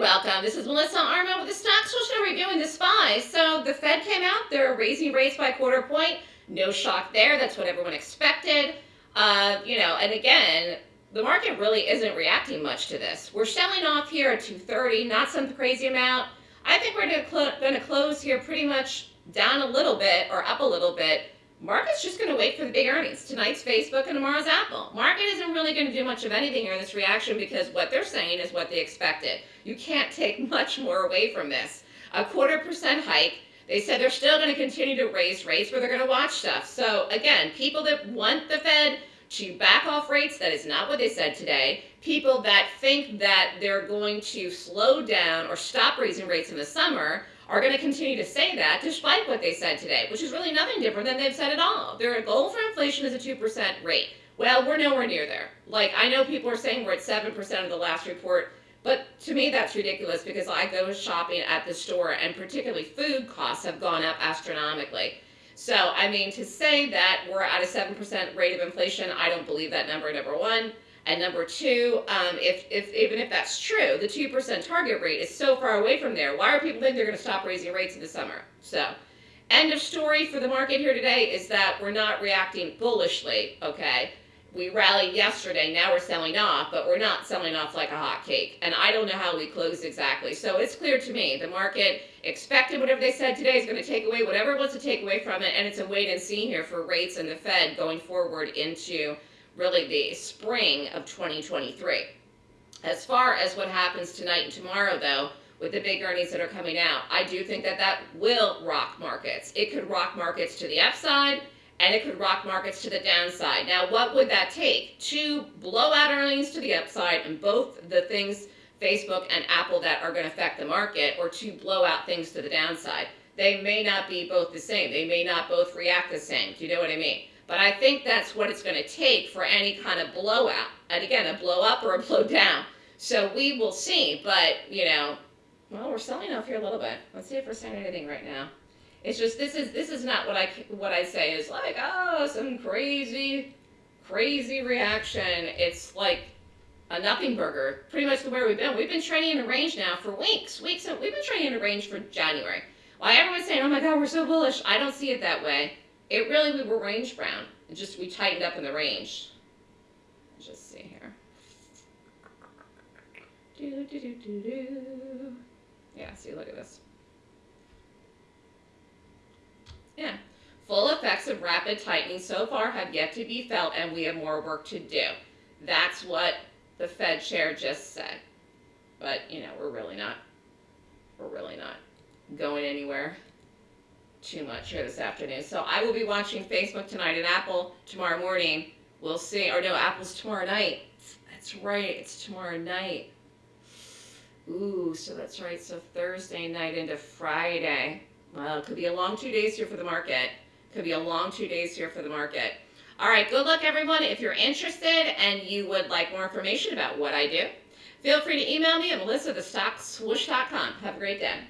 Welcome. This is Melissa Armo with the Stock Swoosh reviewing the SPY. So the Fed came out, they're raising rates by a quarter point. No shock there. That's what everyone expected. Uh, you know, and again, the market really isn't reacting much to this. We're selling off here at 230, not some crazy amount. I think we're going to close here pretty much down a little bit or up a little bit Market's just going to wait for the big earnings. Tonight's Facebook and tomorrow's Apple. Market isn't really going to do much of anything here in this reaction because what they're saying is what they expected. You can't take much more away from this. A quarter percent hike. They said they're still going to continue to raise rates, but they're going to watch stuff. So again, people that want the Fed to back off rates, that is not what they said today. People that think that they're going to slow down or stop raising rates in the summer are going to continue to say that despite what they said today, which is really nothing different than they've said at all. Their goal for inflation is a 2% rate. Well, we're nowhere near there. Like, I know people are saying we're at 7% of the last report, but to me that's ridiculous because I go shopping at the store and particularly food costs have gone up astronomically. So, I mean, to say that we're at a 7% rate of inflation, I don't believe that number, number one. And number two, um, if, if even if that's true, the 2% target rate is so far away from there. Why are people think they're going to stop raising rates in the summer? So, end of story for the market here today is that we're not reacting bullishly, okay? We rallied yesterday, now we're selling off, but we're not selling off like a hot cake. And I don't know how we closed exactly. So it's clear to me, the market expected whatever they said today is going to take away whatever it wants to take away from it, and it's a wait and see here for rates and the Fed going forward into really the spring of 2023. As far as what happens tonight and tomorrow, though, with the big earnings that are coming out, I do think that that will rock markets. It could rock markets to the upside, and it could rock markets to the downside. Now, what would that take? To blow out earnings to the upside and both the things, Facebook and Apple, that are going to affect the market, or to blow out things to the downside. They may not be both the same. They may not both react the same. Do you know what I mean? But I think that's what it's going to take for any kind of blowout. And again, a blow up or a blow down. So we will see. But, you know, well, we're selling off here a little bit. Let's see if we're saying anything right now. It's just this is this is not what I what I say is like oh some crazy crazy reaction. It's like a nothing burger. Pretty much the way we've been. We've been trading in a range now for weeks. Weeks. We've been trading in a range for January. While everyone's saying, "Oh my God, we're so bullish," I don't see it that way. It really, we were range bound. It just, we tightened up in the range. Let's just see here. Do, do, do, do, do. Yeah, see, look at this. Yeah. Full effects of rapid tightening so far have yet to be felt, and we have more work to do. That's what the Fed chair just said. But, you know, we're really not, we're really not going anywhere too much here this afternoon. So I will be watching Facebook tonight and Apple tomorrow morning. We'll see. Or no, Apple's tomorrow night. That's right. It's tomorrow night. Ooh, so that's right. So Thursday night into Friday. Well, it could be a long two days here for the market. Could be a long two days here for the market. All right, good luck, everyone. If you're interested and you would like more information about what I do, feel free to email me at melissa.thestockswoosh.com. Have a great day.